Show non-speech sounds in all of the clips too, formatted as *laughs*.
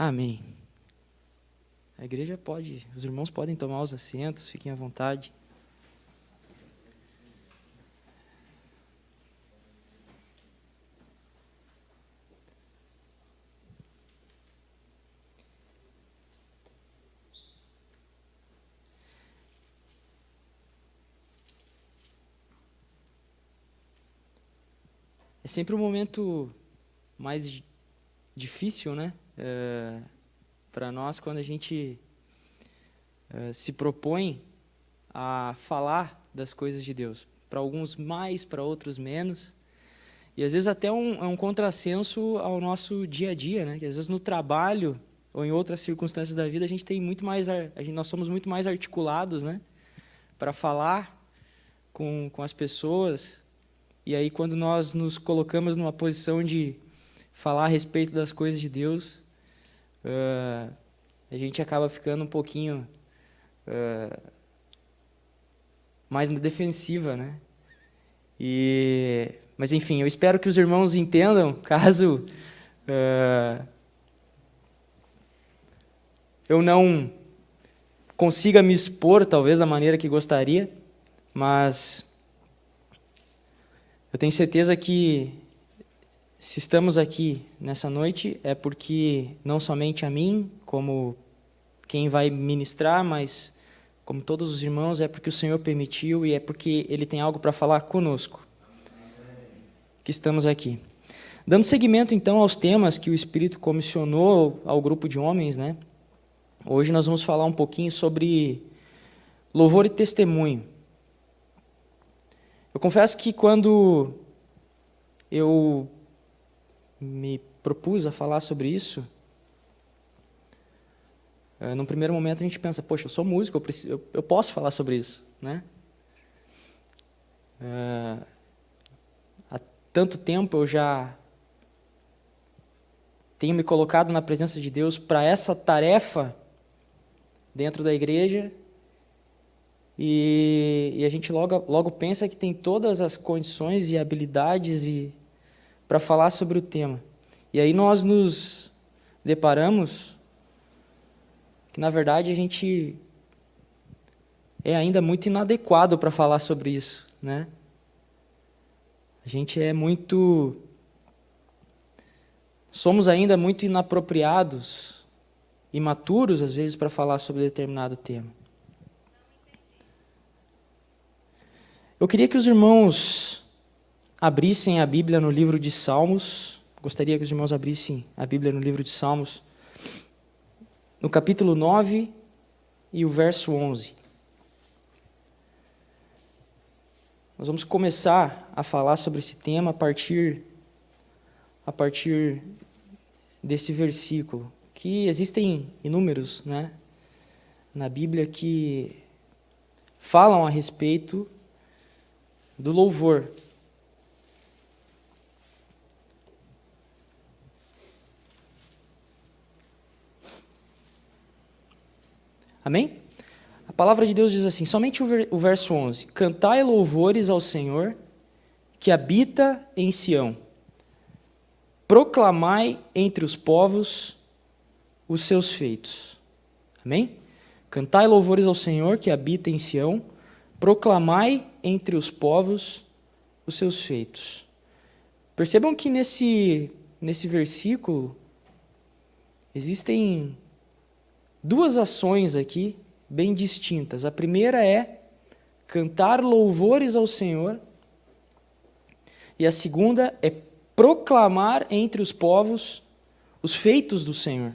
Amém. A igreja pode, os irmãos podem tomar os assentos, fiquem à vontade. É sempre um momento mais difícil, né? É, para nós quando a gente é, se propõe a falar das coisas de Deus. Para alguns mais, para outros menos. E às vezes até um, é um contrassenso ao nosso dia a dia, né? Que às vezes no trabalho ou em outras circunstâncias da vida a gente tem muito mais, a gente, nós somos muito mais articulados, né? Para falar com, com as pessoas. E aí quando nós nos colocamos numa posição de falar a respeito das coisas de Deus, uh, a gente acaba ficando um pouquinho uh, mais na defensiva, né? E, mas enfim, eu espero que os irmãos entendam, *laughs* caso uh, eu não consiga me expor, talvez, da maneira que gostaria, mas eu tenho certeza que se estamos aqui nessa noite é porque não somente a mim, como quem vai ministrar, mas como todos os irmãos, é porque o Senhor permitiu e é porque Ele tem algo para falar conosco. Que estamos aqui. Dando seguimento, então, aos temas que o Espírito comissionou ao grupo de homens, né? Hoje nós vamos falar um pouquinho sobre louvor e testemunho. Eu confesso que quando eu me propus a falar sobre isso, uh, num primeiro momento a gente pensa, poxa, eu sou músico, eu, preciso, eu, eu posso falar sobre isso, né? Uh, há tanto tempo eu já tenho me colocado na presença de Deus para essa tarefa dentro da igreja e, e, a gente logo, logo pensa que tem todas as condições e habilidades e para falar sobre o tema. E aí nós nos deparamos que, na verdade, a gente é ainda muito inadequado para falar sobre isso. Né? A gente é muito. Somos ainda muito inapropriados, imaturos, às vezes, para falar sobre determinado tema. Eu queria que os irmãos abrissem a Bíblia no livro de Salmos. Gostaria que os irmãos abrissem a Bíblia no livro de Salmos, no capítulo 9 e o verso 11. Nós vamos começar a falar sobre esse tema a partir a partir desse versículo, que existem inúmeros, né, na Bíblia que falam a respeito do louvor, Amém? A palavra de Deus diz assim, somente o verso 11: Cantai louvores ao Senhor, que habita em Sião. Proclamai entre os povos os seus feitos. Amém? Cantai louvores ao Senhor, que habita em Sião. Proclamai entre os povos os seus feitos. Percebam que nesse, nesse versículo existem duas ações aqui bem distintas. A primeira é cantar louvores ao Senhor, e a segunda é proclamar entre os povos os feitos do Senhor.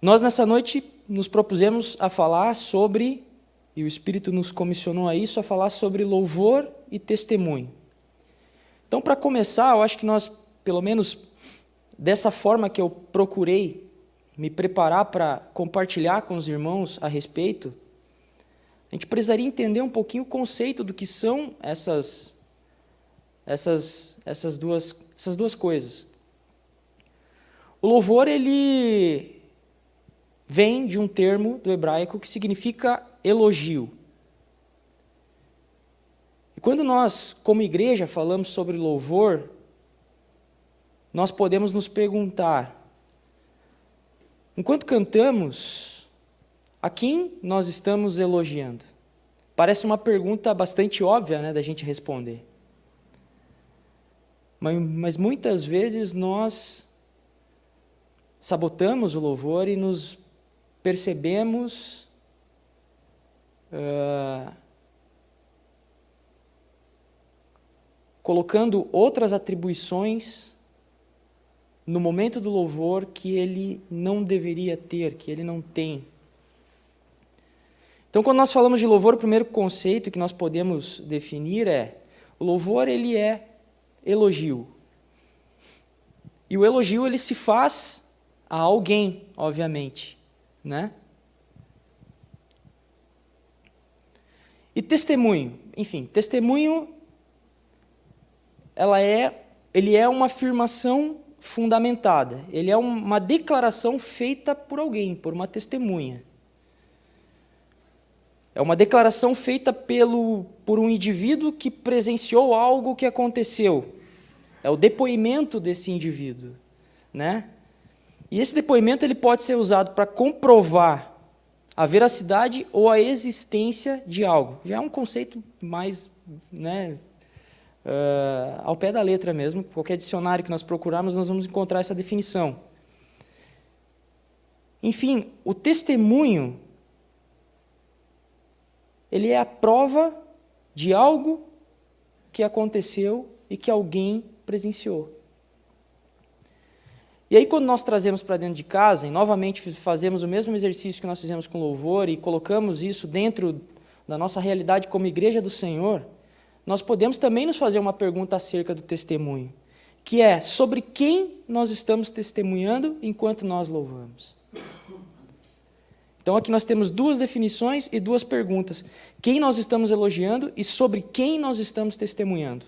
Nós nessa noite nos propusemos a falar sobre, e o Espírito nos comissionou a isso, a falar sobre louvor e testemunho. Então, para começar, eu acho que nós, pelo menos dessa forma que eu procurei me preparar para compartilhar com os irmãos a respeito, a gente precisaria entender um pouquinho o conceito do que são essas, essas, essas, duas, essas duas coisas. O louvor, ele vem de um termo do hebraico que significa elogio. E quando nós, como igreja, falamos sobre louvor, nós podemos nos perguntar Enquanto cantamos, a quem nós estamos elogiando? Parece uma pergunta bastante óbvia né, da gente responder. Mas, mas muitas vezes nós sabotamos o louvor e nos percebemos uh, colocando outras atribuições no momento do louvor que ele não deveria ter, que ele não tem. Então, quando nós falamos de louvor, o primeiro conceito que nós podemos definir é o louvor ele é elogio. E o elogio ele se faz a alguém, obviamente, né? E testemunho, enfim, testemunho ela é ele é uma afirmação fundamentada. Ele é uma declaração feita por alguém, por uma testemunha. É uma declaração feita pelo, por um indivíduo que presenciou algo que aconteceu. É o depoimento desse indivíduo. Né? E esse depoimento ele pode ser usado para comprovar a veracidade ou a existência de algo. Já é um conceito mais né, uh, ao pé da letra mesmo. Qualquer dicionário que nós procurarmos, nós vamos encontrar essa definição. Enfim, o testemunho ele é a prova de algo que aconteceu e que alguém presenciou. E aí, quando nós trazemos para dentro de casa, e novamente fazemos o mesmo exercício que nós fizemos com louvor e colocamos isso dentro da nossa realidade como igreja do Senhor, nós podemos também nos fazer uma pergunta acerca do testemunho, que é sobre quem nós estamos testemunhando enquanto nós louvamos. Então aqui nós temos duas definições e duas perguntas. Quem nós estamos elogiando e sobre quem nós estamos testemunhando.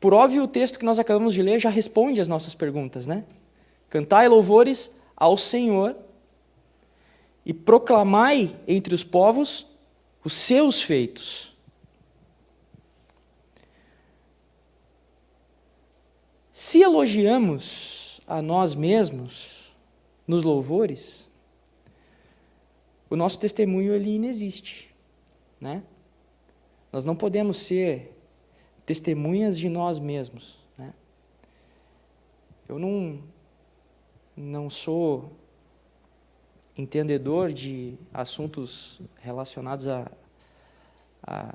Por óbvio, o texto que nós acabamos de ler já responde às nossas perguntas, né? Cantai louvores ao Senhor e proclamai entre os povos os seus feitos. Se elogiamos a nós mesmos, nos louvores, o nosso testemunho ele inexiste, né? Nós não podemos ser testemunhas de nós mesmos, né? Eu não não sou entendedor de assuntos relacionados a, a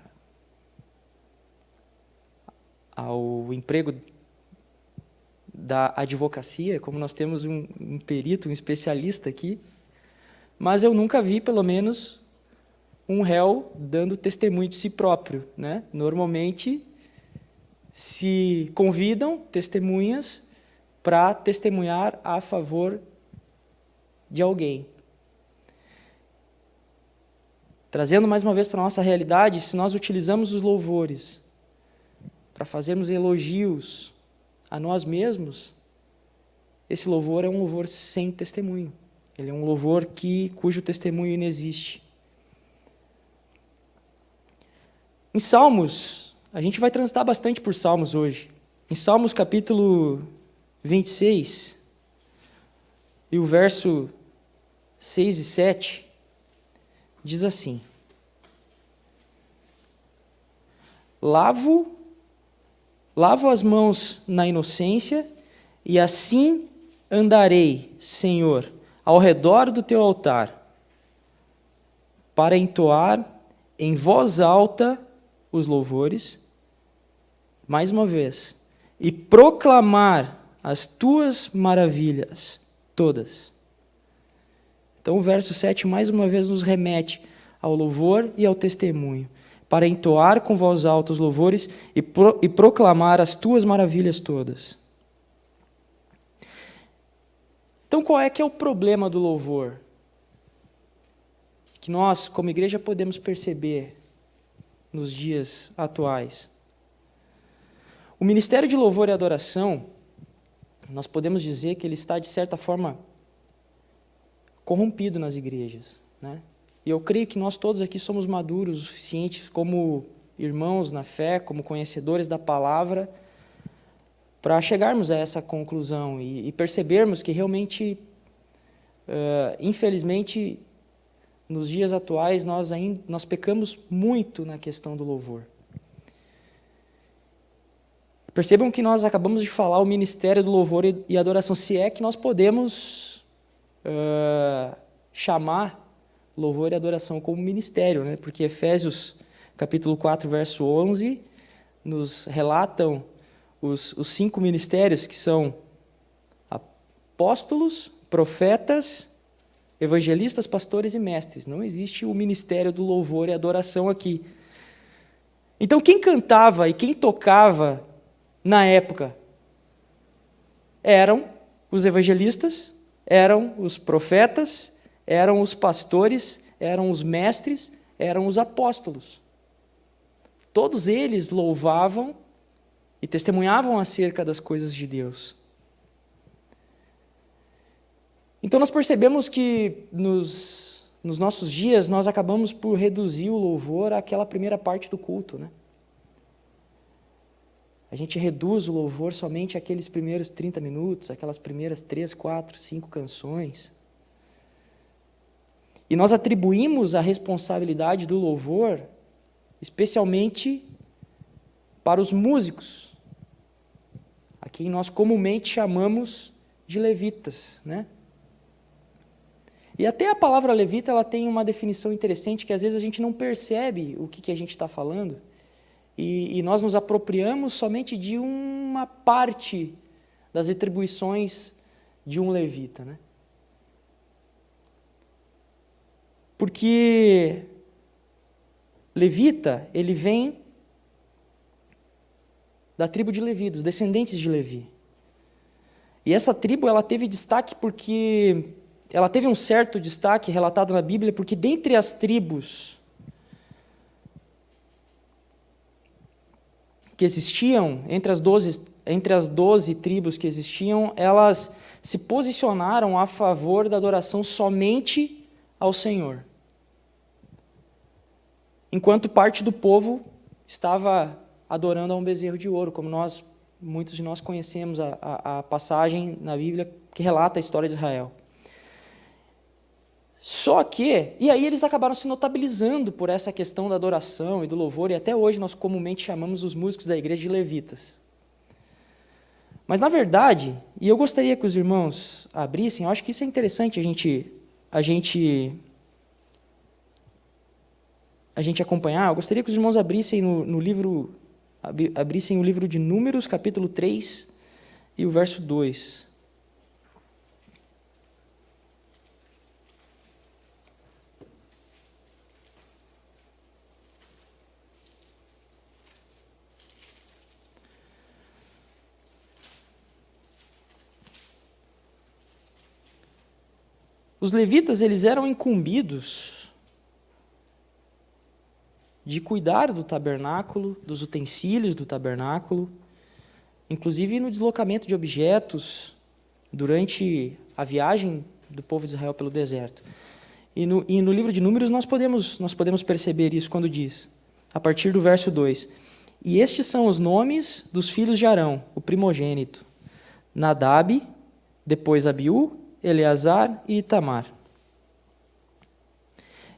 ao emprego da advocacia, como nós temos um, um perito, um especialista aqui, mas eu nunca vi, pelo menos, um réu dando testemunho de si próprio. Né? Normalmente, se convidam testemunhas para testemunhar a favor de alguém. Trazendo mais uma vez para a nossa realidade, se nós utilizamos os louvores para fazermos elogios a nós mesmos, esse louvor é um louvor sem testemunho. Ele é um louvor que, cujo testemunho inexiste. Em Salmos, a gente vai transitar bastante por Salmos hoje. Em Salmos capítulo 26, e o verso 6 e 7, diz assim: Lavo Lavo as mãos na inocência e assim andarei, Senhor, ao redor do teu altar, para entoar em voz alta os louvores, mais uma vez, e proclamar as tuas maravilhas todas. Então o verso 7 mais uma vez nos remete ao louvor e ao testemunho para entoar com voz alta os louvores e, pro, e proclamar as tuas maravilhas todas. Então, qual é que é o problema do louvor? Que nós, como igreja, podemos perceber nos dias atuais. O ministério de louvor e adoração, nós podemos dizer que ele está, de certa forma, corrompido nas igrejas. Né? E eu creio que nós todos aqui somos maduros o suficiente como irmãos na fé, como conhecedores da palavra, para chegarmos a essa conclusão e, e percebermos que realmente, uh, infelizmente, nos dias atuais, nós, ainda, nós pecamos muito na questão do louvor. Percebam que nós acabamos de falar o ministério do louvor e adoração, se é que nós podemos uh, chamar louvor e adoração como ministério, né? porque Efésios capítulo 4, verso 11, nos relatam os, os cinco ministérios que são apóstolos, profetas, evangelistas, pastores e mestres. Não existe o ministério do louvor e adoração aqui. Então, quem cantava e quem tocava na época eram os evangelistas, eram os profetas, eram os pastores, eram os mestres, eram os apóstolos. Todos eles louvavam e testemunhavam acerca das coisas de Deus. Então nós percebemos que nos, nos nossos dias nós acabamos por reduzir o louvor àquela primeira parte do culto. Né? A gente reduz o louvor somente àqueles primeiros 30 minutos, aquelas primeiras 3, 4, 5 canções. E nós atribuímos a responsabilidade do louvor especialmente para os músicos, a quem nós comumente chamamos de levitas. Né? E até a palavra levita ela tem uma definição interessante que às vezes a gente não percebe o que, que a gente está falando e, e, nós nos apropriamos somente de uma parte das atribuições de um levita. Né? Porque levita, ele vem da tribo de Levi, dos descendentes de Levi. E essa tribo ela teve destaque porque ela teve um certo destaque relatado na Bíblia, porque dentre as tribos que existiam, entre as 12, entre as 12 tribos que existiam, elas se posicionaram a favor da adoração somente ao Senhor. Enquanto parte do povo estava adorando a um bezerro de ouro, como nós, muitos de nós conhecemos a, a, a passagem na Bíblia que relata a história de Israel. Só que, e aí eles acabaram se notabilizando por essa questão da adoração e do louvor, e até hoje nós comumente chamamos os músicos da igreja de levitas. Mas na verdade, e eu gostaria que os irmãos abrissem, eu acho que isso é interessante a gente, a gente, a gente acompanhar. Eu gostaria que os irmãos abrissem no, no livro, abrissem o livro de Números, capítulo 3, e o verso 2. Os levitas eles eram incumbidos de cuidar do tabernáculo, dos utensílios do tabernáculo, inclusive no deslocamento de objetos durante a viagem do povo de Israel pelo deserto. E no, e no livro de Números nós podemos, nós podemos perceber isso quando diz, a partir do verso 2: E estes são os nomes dos filhos de Arão, o primogênito: Nadab, depois Abiú, Eleazar e Itamar.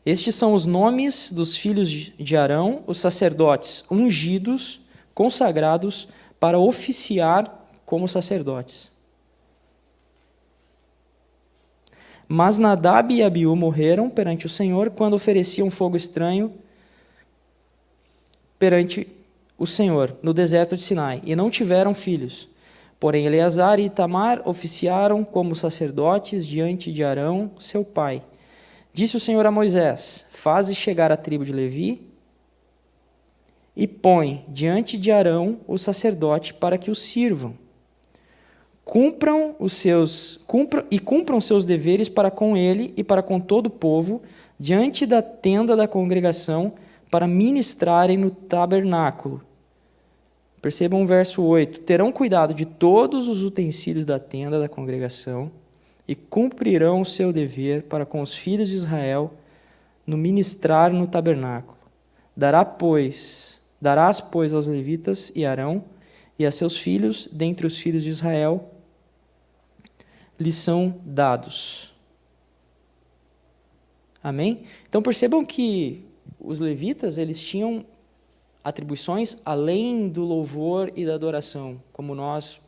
Estes são os nomes dos filhos de Arão, os sacerdotes ungidos, consagrados para oficiar como sacerdotes. Mas Nadab e Abiú morreram perante o Senhor quando ofereciam fogo estranho perante o Senhor no deserto de Sinai, e não tiveram filhos. Porém, Eleazar e Itamar oficiaram como sacerdotes diante de Arão, seu pai. Disse o Senhor a Moisés: Faze chegar a tribo de Levi e põe diante de Arão o sacerdote para que o sirvam. Cumpram os seus cumpram, e cumpram seus deveres para com ele e para com todo o povo diante da tenda da congregação para ministrarem no tabernáculo Percebam o verso 8: Terão cuidado de todos os utensílios da tenda da congregação e cumprirão o seu dever para com os filhos de Israel no ministrar no tabernáculo. Dará, pois, darás, pois, aos levitas e Arão e a seus filhos, dentre os filhos de Israel, lhes são dados. Amém? Então percebam que os levitas, eles tinham atribuições além do louvor e da adoração, como nós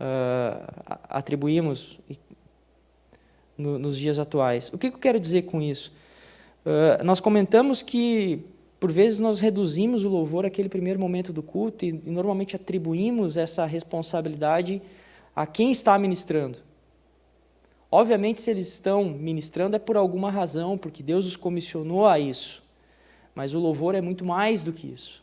uh, atribuímos no, nos dias atuais. O que, eu quero dizer com isso? Uh, nós comentamos que, por vezes, nós reduzimos o louvor àquele primeiro momento do culto e, e normalmente atribuímos essa responsabilidade a quem está ministrando. Obviamente, se eles estão ministrando é por alguma razão, porque Deus os comissionou a isso. Mas o louvor é muito mais do que isso.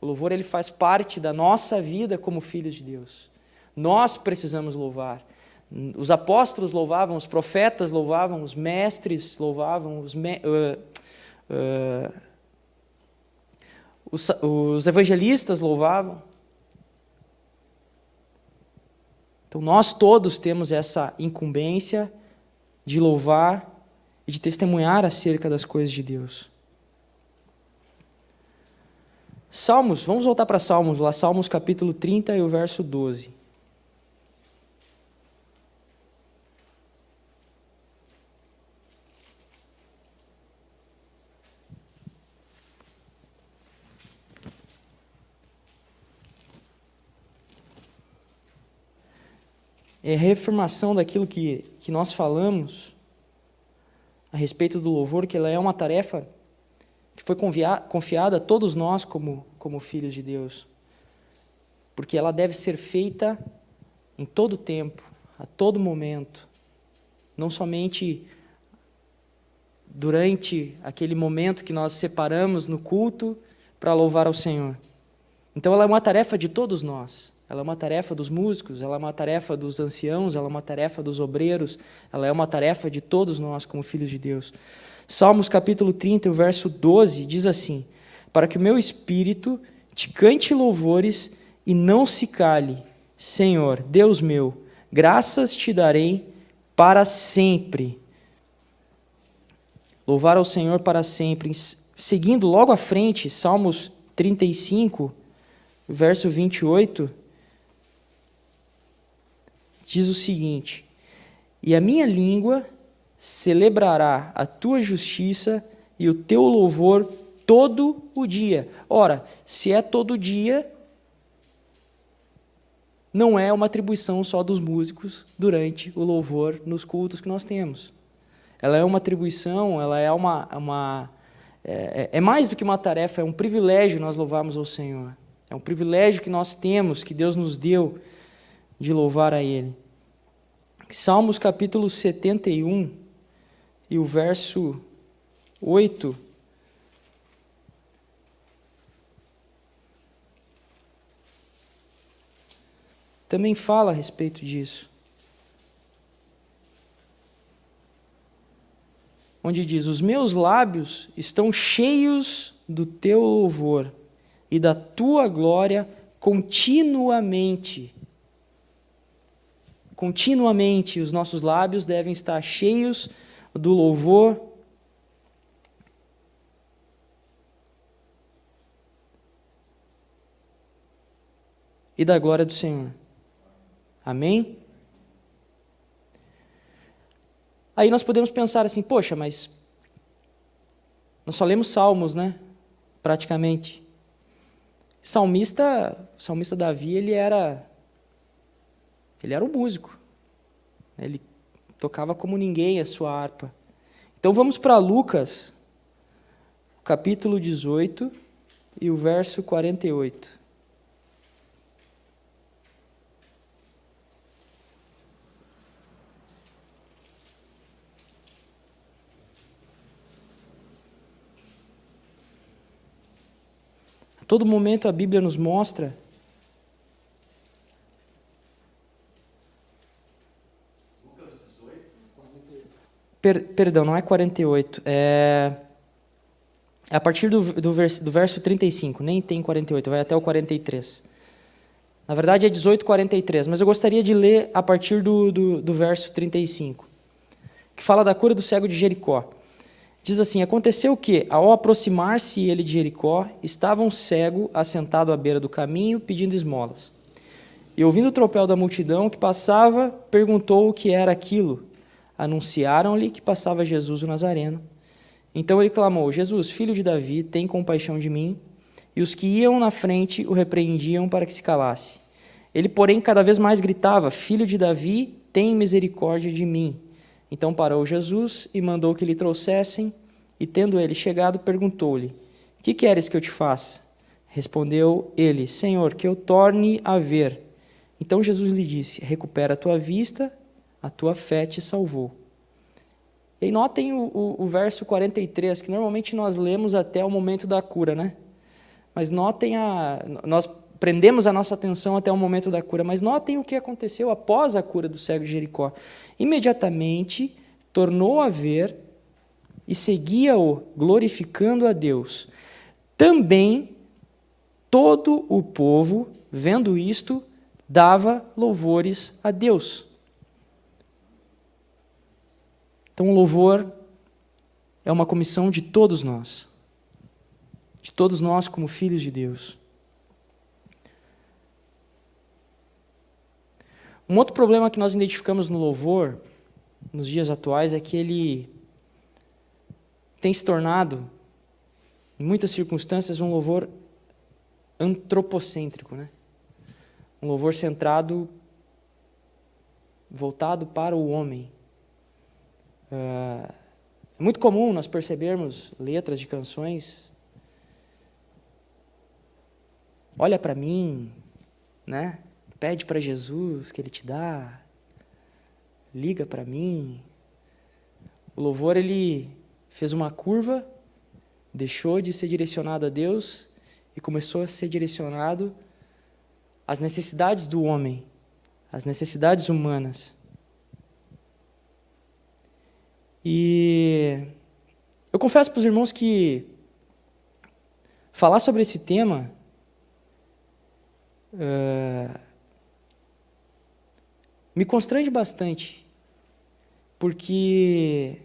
O louvor ele faz parte da nossa vida como filhos de Deus. Nós precisamos louvar. Os apóstolos louvavam, os profetas louvavam, os mestres louvavam, os, me, uh, uh, os, os evangelistas louvavam. Então nós todos temos essa incumbência de louvar e de testemunhar acerca das coisas de Deus. Salmos, vamos voltar para Salmos, lá Salmos capítulo 30 e o verso 12. É a reafirmação daquilo que, que nós falamos a respeito do louvor, que ela é uma tarefa que foi confiada a todos nós como, como filhos de Deus. Porque ela deve ser feita em todo tempo, a todo momento. Não somente durante aquele momento que nós separamos no culto para louvar ao Senhor. Então ela é uma tarefa de todos nós. Ela é uma tarefa dos músicos, ela é uma tarefa dos anciãos, ela é uma tarefa dos obreiros, ela é uma tarefa de todos nós como filhos de Deus. Salmos capítulo 30, o verso 12, diz assim: Para que o meu espírito te cante louvores e não se cale, Senhor, Deus meu, graças te darei para sempre. Louvar ao Senhor para sempre. Seguindo logo à frente, Salmos 35, verso 28, diz o seguinte: E a minha língua celebrará a tua justiça e o teu louvor todo o dia. Ora, se é todo dia, não é uma atribuição só dos músicos durante o louvor nos cultos que nós temos. Ela é uma atribuição, ela é uma, uma é, é mais do que uma tarefa, é um privilégio nós louvarmos ao Senhor. É um privilégio que nós temos, que Deus nos deu de louvar a Ele. Salmos capítulo 71, e o verso 8. Também fala a respeito disso. Onde diz: Os meus lábios estão cheios do teu louvor e da tua glória continuamente. Continuamente os nossos lábios devem estar cheios do louvor. E da glória do Senhor. Amém? Aí nós podemos pensar assim, poxa, mas nós só lemos salmos, né? Praticamente. Salmista, o salmista Davi, ele era ele era um músico. Ele tocava como ninguém a sua harpa. Então vamos para Lucas, capítulo 18 e o verso 48. A todo momento a Bíblia nos mostra Per, perdão, não é 48. É, a partir do, do, vers, do verso 35, nem tem 48, vai até o 43. Na verdade é 18, 43, mas eu gostaria de ler a partir do, do, do verso 35, que fala da cura do cego de Jericó. Diz assim: Aconteceu que, ao aproximar-se ele de Jericó, estava um cego assentado à beira do caminho, pedindo esmolas. E ouvindo o tropel da multidão que passava, perguntou o que era aquilo. Anunciaram-lhe que passava Jesus o Nazareno. Então ele clamou: Jesus, filho de Davi, tem compaixão de mim. E os que iam na frente o repreendiam para que se calasse. Ele, porém, cada vez mais gritava: Filho de Davi, tem misericórdia de mim. Então parou Jesus e mandou que lhe trouxessem, e tendo ele chegado, perguntou-lhe: Que queres que eu te faça? Respondeu ele: Senhor, que eu torne a ver. Então Jesus lhe disse: Recupera a tua vista, a tua fé te salvou. E notem o, o, o, verso 43, que normalmente nós lemos até o momento da cura, né? Mas notem a. Nós prendemos a nossa atenção até o momento da cura, mas notem o que aconteceu após a cura do cego de Jericó. Imediatamente tornou a ver e seguia-o, glorificando a Deus. Também todo o povo, vendo isto, dava louvores a Deus. Então, o louvor é uma comissão de todos nós, de todos nós como filhos de Deus. Um outro problema que nós identificamos no louvor, nos dias atuais, é que ele tem se tornado, em muitas circunstâncias, um louvor antropocêntrico, né? Um louvor centrado, voltado para o homem. É muito comum nós percebermos letras de canções. Olha para mim, né? Pede para Jesus que Ele te dá. Liga para mim. O louvor ele fez uma curva, deixou de ser direcionado a Deus e começou a ser direcionado às necessidades do homem, às necessidades humanas. E eu confesso para os irmãos que falar sobre esse tema uh, me constrange bastante, porque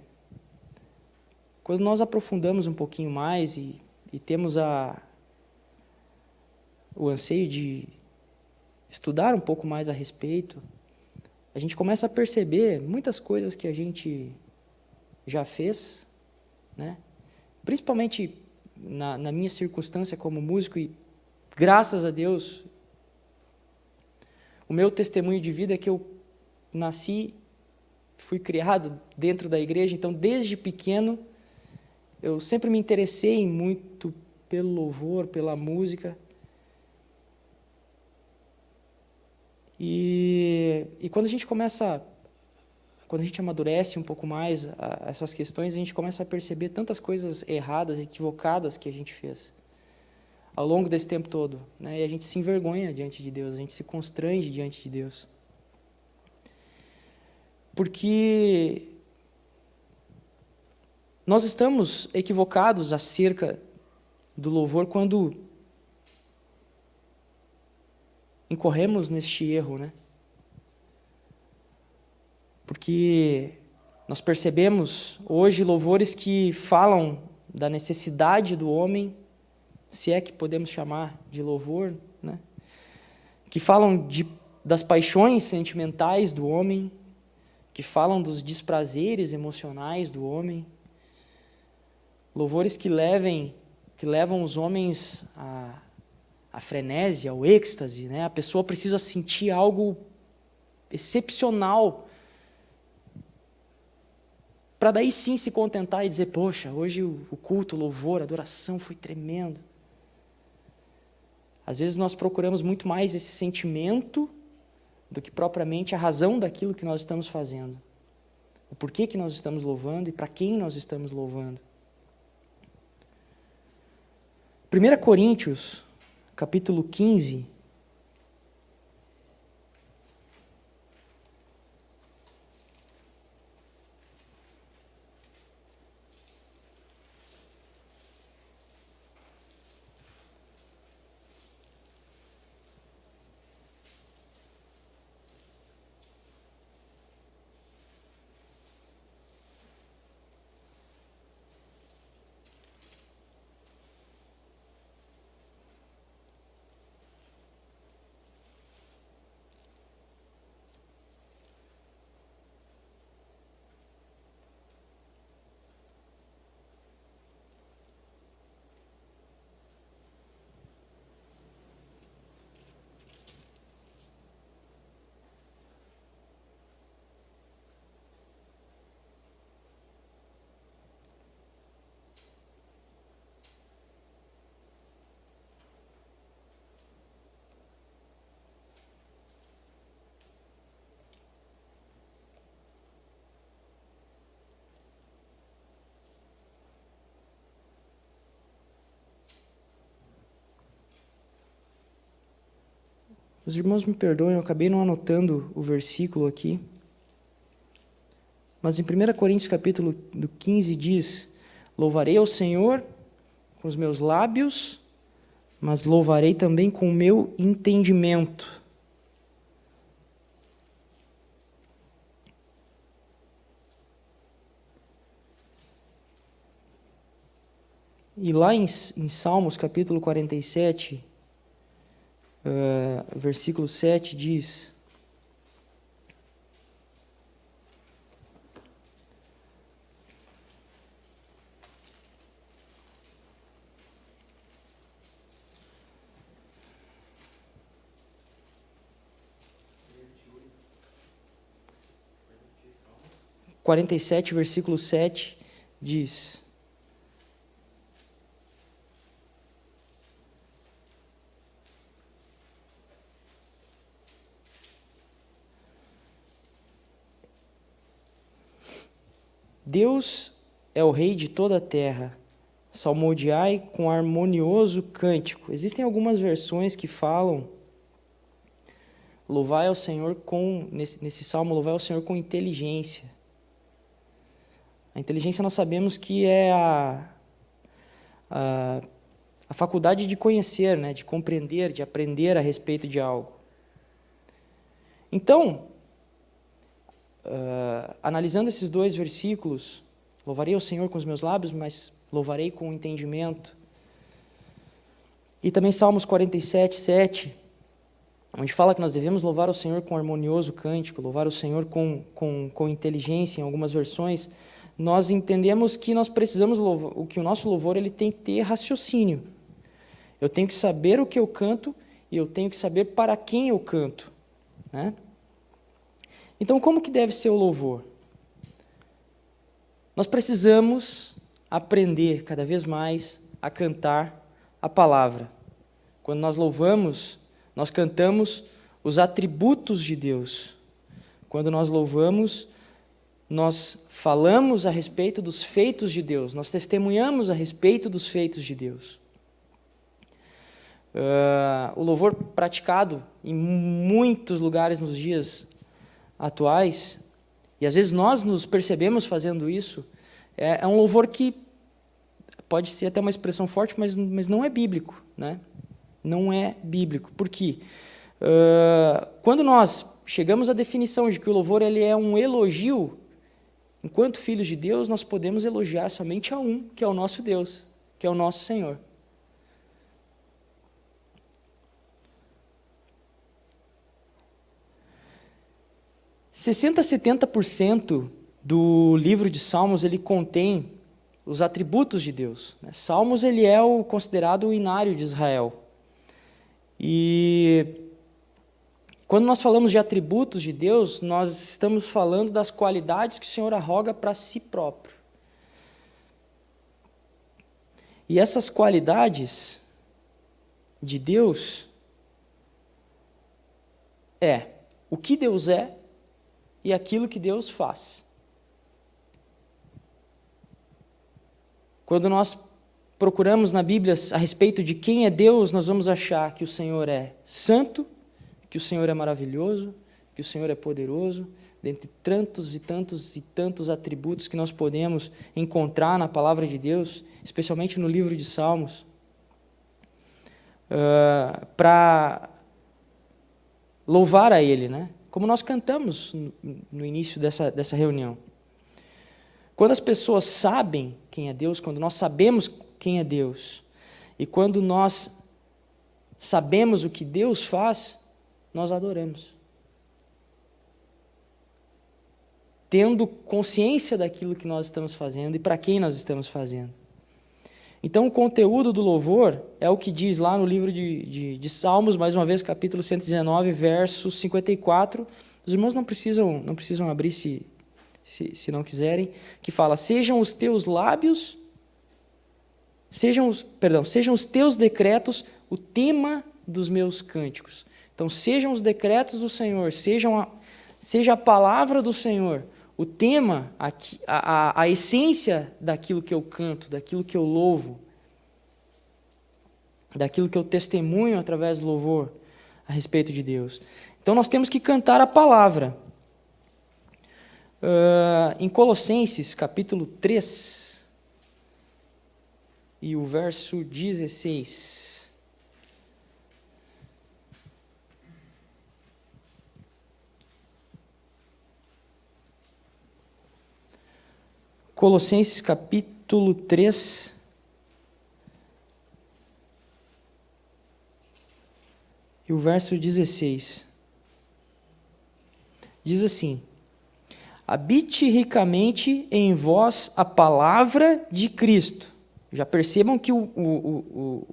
quando nós aprofundamos um pouquinho mais e, e temos a, o anseio de estudar um pouco mais a respeito, a gente começa a perceber muitas coisas que a gente já fez, né? principalmente na, na minha circunstância como músico, e graças a Deus, o meu testemunho de vida é que eu nasci, fui criado dentro da igreja, então desde pequeno eu sempre me interessei muito pelo louvor, pela música. E, e quando a gente começa, quando a gente amadurece um pouco mais a, essas questões, a gente começa a perceber tantas coisas erradas, equivocadas que a gente fez ao longo desse tempo todo. Né? E a gente se envergonha diante de Deus, a gente se constrange diante de Deus. Porque nós estamos equivocados acerca do louvor quando incorremos neste erro, né? Porque nós percebemos hoje louvores que falam da necessidade do homem, se é que podemos chamar de louvor, né? Que falam de, das paixões sentimentais do homem, que falam dos desprazeres emocionais do homem, louvores que levem, que levam os homens a, a frenese, ao êxtase, né? A pessoa precisa sentir algo excepcional para daí sim se contentar e dizer, poxa, hoje o culto, o louvor, a adoração foi tremendo. Às vezes nós procuramos muito mais esse sentimento do que propriamente a razão daquilo que nós estamos fazendo. O porquê que nós estamos louvando e para quem nós estamos louvando. 1 Coríntios, capítulo 15, Os irmãos me perdoem, eu acabei não anotando o versículo aqui. Mas em 1 Coríntios capítulo 15 diz: Louvarei ao Senhor com os meus lábios, mas louvarei também com o meu entendimento. E lá em, em Salmos capítulo 47, uh, versículo 7 diz: Quarenta e sete, versículo sete, diz: Deus é o rei de toda a terra. Salmodiai com harmonioso cântico. Existem algumas versões que falam louvai ao Senhor com nesse, nesse salmo louvai ao Senhor com inteligência. A inteligência nós sabemos que é a, a, a faculdade de conhecer, né, de compreender, de aprender a respeito de algo. Então, uh, analisando esses dois versículos, louvarei o Senhor com os meus lábios, mas louvarei com o entendimento. E também Salmos 47, 7, onde fala que nós devemos louvar o Senhor com harmonioso cântico, louvar o Senhor com, com, com inteligência, em algumas versões, nós entendemos que nós precisamos louvar, que o nosso louvor ele tem que ter raciocínio. Eu tenho que saber o que eu canto e eu tenho que saber para quem eu canto. Né? Então, como que deve ser o louvor? Nós precisamos aprender cada vez mais a cantar a palavra. Quando nós louvamos, nós cantamos os atributos de Deus. Quando nós louvamos, nós falamos a respeito dos feitos de Deus, nós testemunhamos a respeito dos feitos de Deus. Uh, o louvor praticado em muitos lugares nos dias atuais, e às vezes nós nos percebemos fazendo isso, é, é um louvor que pode ser até uma expressão forte, mas, mas não é bíblico. Né? Não é bíblico. Por quê? Uh, quando nós chegamos à definição de que o louvor ele é um elogio, enquanto filhos de Deus, nós podemos elogiar somente a um, que é o nosso Deus, que é o nosso Senhor. 60 a 70% do livro de Salmos ele contém os atributos de Deus. Né? Salmos ele é o considerado o inário de Israel. E quando nós falamos de atributos de Deus, nós estamos falando das qualidades que o Senhor arroga para si próprio. E essas qualidades de Deus é o que Deus é e aquilo que Deus faz. Quando nós procuramos na Bíblia a respeito de quem é Deus, nós vamos achar que o Senhor é santo, que o Senhor é maravilhoso, que o Senhor é poderoso, dentre tantos e tantos e tantos atributos que nós podemos encontrar na palavra de Deus, especialmente no livro de Salmos, uh, para louvar a Ele, né? Como nós cantamos no início dessa, dessa reunião. Quando as pessoas sabem quem é Deus, quando nós sabemos quem é Deus, e quando nós sabemos o que Deus faz, nós adoramos. Tendo consciência daquilo que nós estamos fazendo e para quem nós estamos fazendo. Então, o conteúdo do louvor é o que diz lá no livro de, de, de, Salmos, mais uma vez, capítulo 119, verso 54. Os irmãos não precisam, não precisam abrir se, se, se não quiserem, que fala, sejam os teus lábios, sejam os, perdão, sejam os teus decretos o tema dos meus cânticos. Então, sejam os decretos do Senhor, sejam a, seja a palavra do Senhor, o tema, a, a, a essência daquilo que eu canto, daquilo que eu louvo, daquilo que eu testemunho através do louvor, a respeito de Deus. Então nós temos que cantar a palavra. Uh, em Colossenses, capítulo 3, e o verso 16. Colossenses capítulo 3, e o verso 16. Diz assim: Habite ricamente em vós a palavra de Cristo. Já percebam que o, o, o,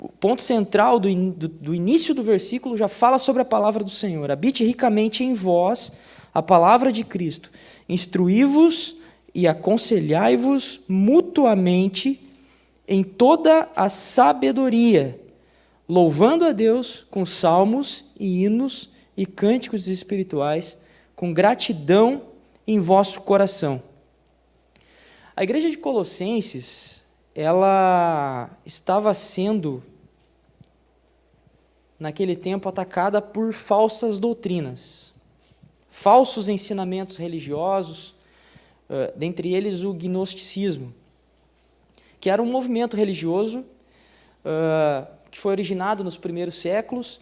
o ponto central do, do, do, início do versículo já fala sobre a palavra do Senhor. Habite ricamente em vós a palavra de Cristo. Instruí-vos e aconselhai-vos mutuamente em toda a sabedoria, louvando a Deus com salmos e hinos e cânticos espirituais com gratidão em vosso coração. A igreja de Colossenses, ela estava sendo naquele tempo atacada por falsas doutrinas, falsos ensinamentos religiosos, dentre eles o gnosticismo, que era um movimento religioso que foi originado nos primeiros séculos,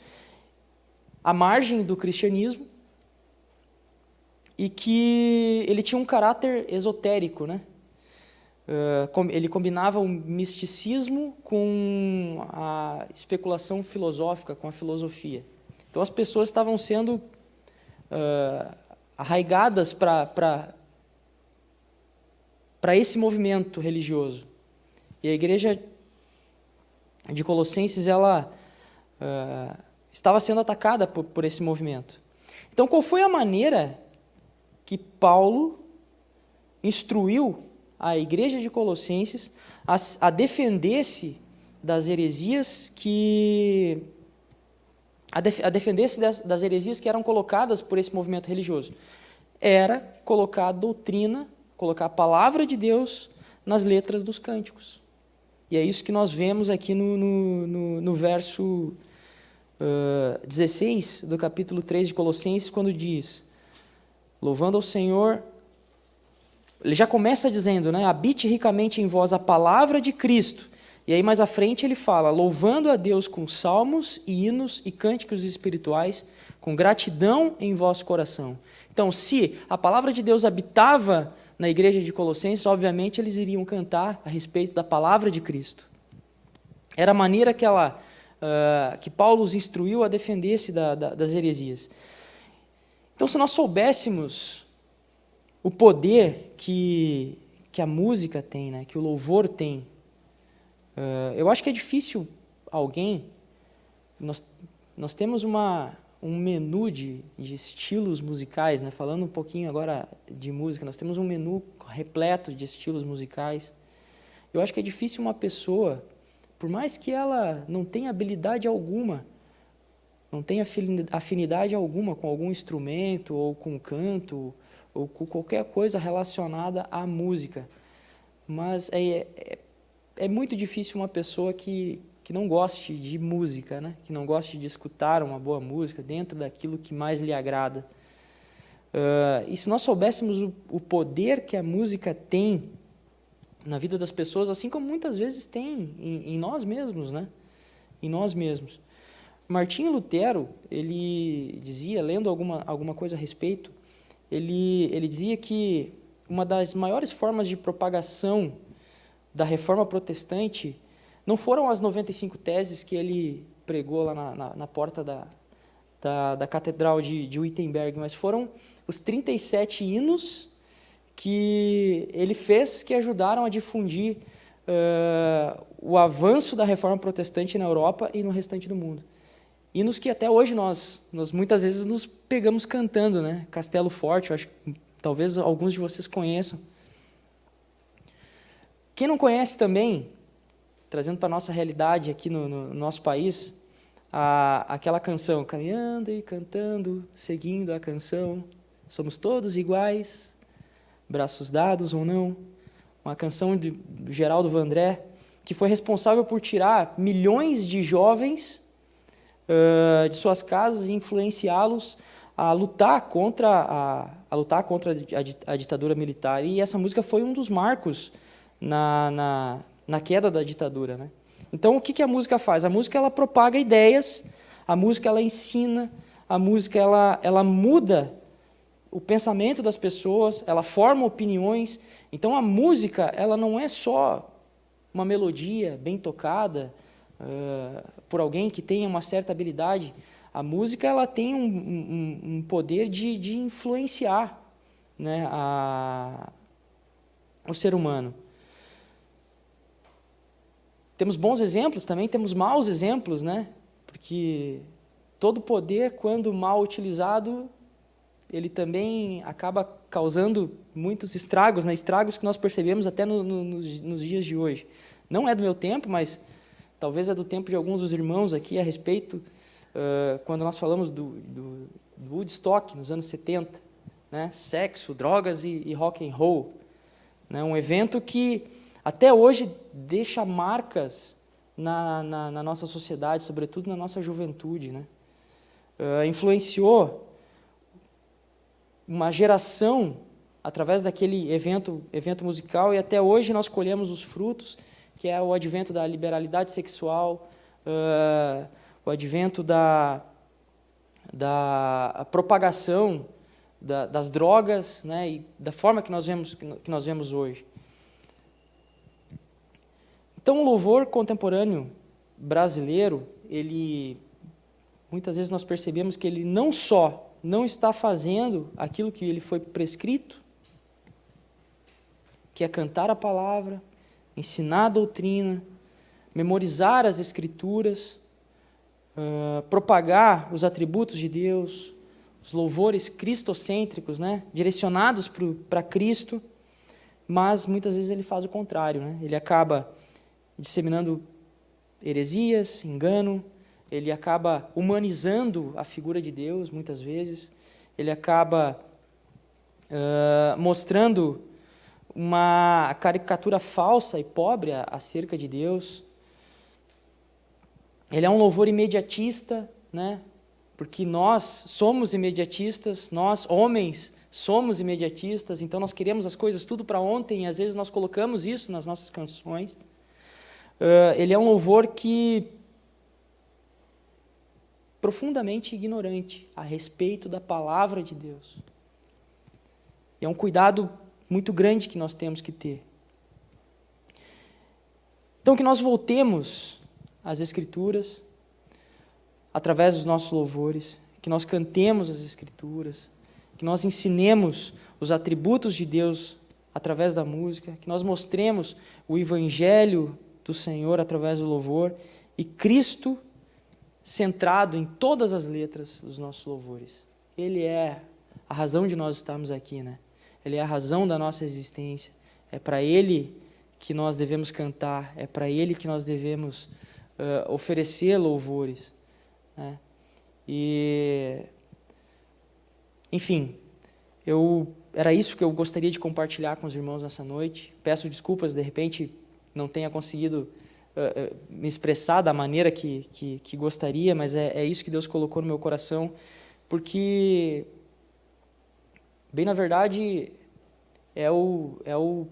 à margem do cristianismo, e que ele tinha um caráter esotérico, né? ele combinava o misticismo com a especulação filosófica, com a filosofia. Então as pessoas estavam sendo uh, arraigadas para esse movimento religioso. E a igreja de Colossenses ela uh, estava sendo atacada por, por esse movimento. Então qual foi a maneira que Paulo instruiu a igreja de Colossenses a, a defender-se das heresias que a, def, a defender-se das, das heresias que eram colocadas por esse movimento religioso era colocar a doutrina, colocar a palavra de Deus nas letras dos cânticos. E é isso que nós vemos aqui no, no, no, no verso uh, 16 do capítulo 3 de Colossenses, quando diz louvando ao Senhor. Ele já começa dizendo, né, habite ricamente em vós a palavra de Cristo. E aí mais à frente ele fala, louvando a Deus com salmos e hinos e cânticos espirituais, com gratidão em vosso coração. Então, se a palavra de Deus habitava na igreja de Colossenses, obviamente eles iriam cantar a respeito da palavra de Cristo. Era a maneira que, ela, uh, que Paulo os instruiu a defender-se da, da, das heresias. Então, se nós soubéssemos o poder que, que a música tem, né, que o louvor tem, uh, eu acho que é difícil alguém. Nós, nós temos uma, um menu de, de estilos musicais, né, falando um pouquinho agora de música, nós temos um menu repleto de estilos musicais. Eu acho que é difícil uma pessoa, por mais que ela não tenha habilidade alguma, não tem afinidade alguma com algum instrumento, ou com canto, ou com qualquer coisa relacionada à música. Mas é, é, é muito difícil uma pessoa que, que não goste de música, né? que não goste de escutar uma boa música dentro daquilo que mais lhe agrada. Uh, e se nós soubéssemos o, o poder que a música tem na vida das pessoas, assim como muitas vezes tem em, em nós mesmos, né? Em nós mesmos. Martinho Lutero, ele dizia, lendo alguma, alguma coisa a respeito, ele, ele dizia que uma das maiores formas de propagação da reforma protestante não foram as 95 teses que ele pregou lá na, na, na porta da, da, da, Catedral de, de Wittenberg, mas foram os 37 hinos que ele fez que ajudaram a difundir uh, o avanço da reforma protestante na Europa e no restante do mundo. Hinos que até hoje nós, nós muitas vezes nos pegamos cantando, né? Castelo Forte, eu acho que talvez alguns de vocês conheçam. Quem não conhece também, trazendo para a nossa realidade aqui no, no, nosso país, a, aquela canção, caminhando e cantando, seguindo a canção, somos todos iguais, braços dados ou não, uma canção de, do Geraldo Vandré, que foi responsável por tirar milhões de jovens uh, de suas casas e influenciá-los a lutar contra a, a lutar contra a, ditadura militar. E essa música foi um dos marcos na, na, na queda da ditadura. Né? Então, o que, que a música faz? A música ela propaga ideias, a música ela ensina, a música ela, ela muda o pensamento das pessoas, ela forma opiniões. Então, a música ela não é só uma melodia bem tocada uh, por alguém que tenha uma certa habilidade, a música ela tem um, um, um poder de, de influenciar né, a, o ser humano. Temos bons exemplos também, temos maus exemplos, né? porque todo poder, quando mal utilizado, ele também acaba causando muitos estragos, né? estragos que nós percebemos até no, no, nos, nos dias de hoje. Não é do meu tempo, mas talvez é do tempo de alguns dos irmãos aqui a respeito uh, quando nós falamos do, do, do, Woodstock, nos anos 70, né? sexo, drogas e, e rock and roll. Né? Um evento que até hoje deixa marcas na, na, na nossa sociedade, sobretudo na nossa juventude. Né? Uh, influenciou uma geração através daquele evento, evento musical e até hoje nós colhemos os frutos, que é o advento da liberalidade sexual, uh, o advento da, da propagação da, das drogas né, e da forma que nós, vemos, que nós vemos hoje. Então, o louvor contemporâneo brasileiro, ele muitas vezes nós percebemos que ele não só não está fazendo aquilo que ele foi prescrito, que é cantar a palavra, ensinar a doutrina, memorizar as escrituras, uh, propagar os atributos de Deus, os louvores cristocêntricos, né, direcionados para Cristo, mas muitas vezes ele faz o contrário, né? ele acaba disseminando heresias, engano, ele acaba humanizando a figura de Deus, muitas vezes, ele acaba uh, mostrando uma caricatura falsa e pobre acerca de Deus, ele é um louvor imediatista, né? porque nós somos imediatistas, nós, homens, somos imediatistas, então nós queremos as coisas tudo para ontem, e às vezes nós colocamos isso nas nossas canções. Uh, ele é um louvor que profundamente ignorante a respeito da palavra de Deus. E é um cuidado muito grande que nós temos que ter. Então, que nós voltemos as Escrituras, através dos nossos louvores, que nós cantemos as Escrituras, que nós ensinemos os atributos de Deus através da música, que nós mostremos o Evangelho do Senhor através do louvor e Cristo centrado em todas as letras dos nossos louvores. Ele é a razão de nós estarmos aqui, né? Ele é a razão da nossa existência. É para Ele que nós devemos cantar, é para Ele que nós devemos uh, oferecer louvores. Né? E, enfim, eu, era isso que eu gostaria de compartilhar com os irmãos nessa noite. Peço desculpas, de repente não tenha conseguido uh, uh, me expressar da maneira que, que, que gostaria, mas é, é isso que Deus colocou no meu coração, porque, bem na verdade, é, o, é, o,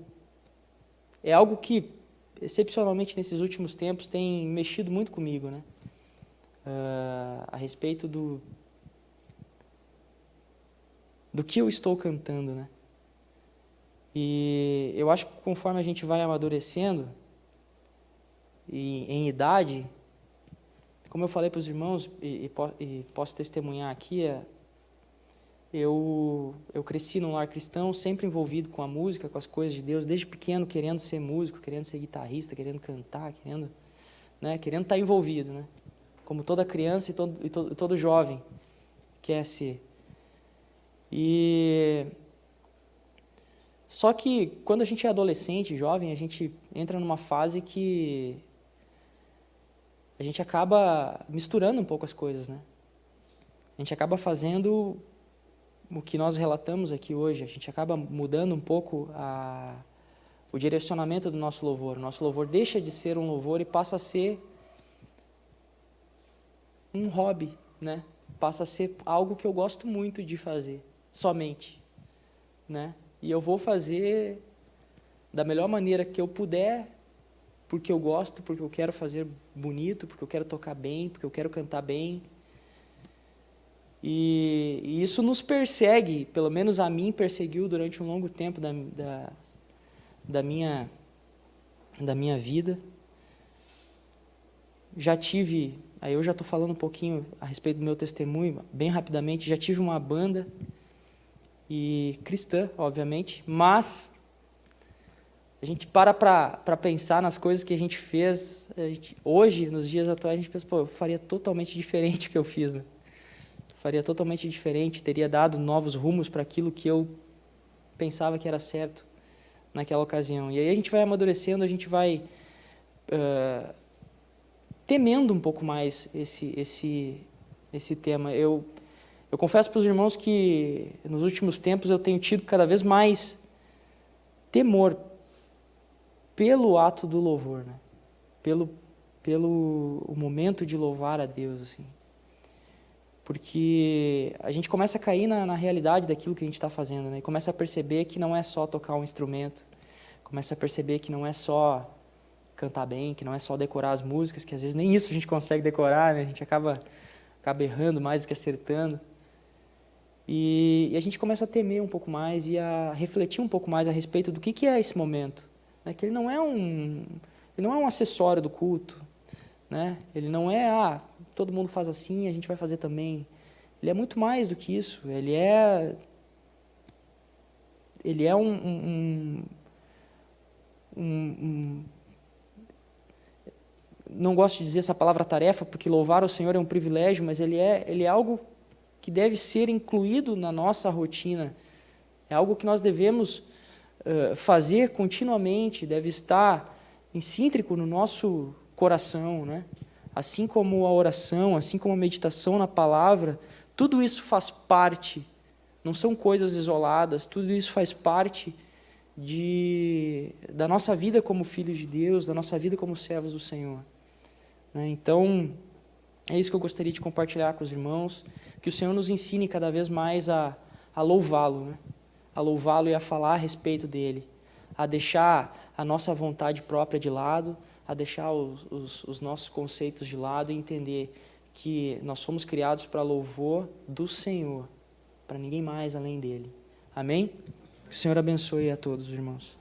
é algo que excepcionalmente nesses últimos tempos, tem mexido muito comigo, né? Uh, a respeito do, do que eu estou cantando, né? E eu acho que conforme a gente vai amadurecendo, e em idade, como eu falei para os irmãos, e, e, e posso testemunhar aqui, é, eu, eu cresci num lar cristão, sempre envolvido com a música, com as coisas de Deus, desde pequeno querendo ser músico, querendo ser guitarrista, querendo cantar, querendo, né, querendo estar envolvido, né? Como toda criança e todo, e todo, todo jovem quer ser. E só que quando a gente é adolescente, jovem, a gente entra numa fase que a gente acaba misturando um pouco as coisas, né? A gente acaba fazendo o que nós relatamos aqui hoje, a gente acaba mudando um pouco a, o direcionamento do nosso louvor. O nosso louvor deixa de ser um louvor e passa a ser um hobby, né? Passa a ser algo que eu gosto muito de fazer, somente, né? E eu vou fazer da melhor maneira que eu puder, porque eu gosto, porque eu quero fazer bonito, porque eu quero tocar bem, porque eu quero cantar bem. E, e isso nos persegue, pelo menos a mim perseguiu durante um longo tempo da, da, da minha da minha vida. Já tive, aí eu já estou falando um pouquinho a respeito do meu testemunho, bem rapidamente, já tive uma banda, e cristã, obviamente, mas a gente para para pensar nas coisas que a gente fez, a gente, hoje, nos dias atuais, a gente pensa, pô, eu faria totalmente *laughs* diferente o que eu fiz, né? Faria totalmente diferente, teria dado novos rumos para aquilo que eu pensava que era certo naquela ocasião. E aí a gente vai amadurecendo, a gente vai uh, temendo um pouco mais esse, esse, esse tema. Eu, eu confesso para os irmãos que nos últimos tempos eu tenho tido cada vez mais temor pelo ato do louvor, né? pelo, pelo o momento de louvar a Deus. assim porque a gente começa a cair na, na realidade daquilo que a gente está fazendo, né? E começa a perceber que não é só tocar um instrumento, começa a perceber que não é só cantar bem, que não é só decorar as músicas, que às vezes nem isso a gente consegue decorar, né? A gente acaba, acaba errando mais do que acertando. E, e, a gente começa a temer um pouco mais e a refletir um pouco mais a respeito do que, que é esse momento. Né? Que ele não é um, ele não é um acessório do culto, né? Ele não é, ah, todo mundo faz assim, a gente vai fazer também. Ele é muito mais do que isso. Ele é, ele é um, um, um, um não gosto de dizer essa palavra tarefa, porque louvar o Senhor é um privilégio, mas ele é, ele é algo que deve ser incluído na nossa rotina. É algo que nós devemos uh, fazer continuamente, deve estar incíntrico no nosso coração, né? assim como a oração, assim como a meditação na palavra, tudo isso faz parte, não são coisas isoladas, tudo isso faz parte de, da nossa vida como filhos de Deus, da nossa vida como servos do Senhor. Né? Então, é isso que eu gostaria de compartilhar com os irmãos, que o Senhor nos ensine cada vez mais a, a louvá-lo, né? a louvá-lo e a falar a respeito dele, a deixar a nossa vontade própria de lado, a deixar os, os, os nossos conceitos de lado e entender que nós fomos criados para louvor do Senhor, para ninguém mais além dele. Amém? Que o Senhor abençoe a todos, irmãos.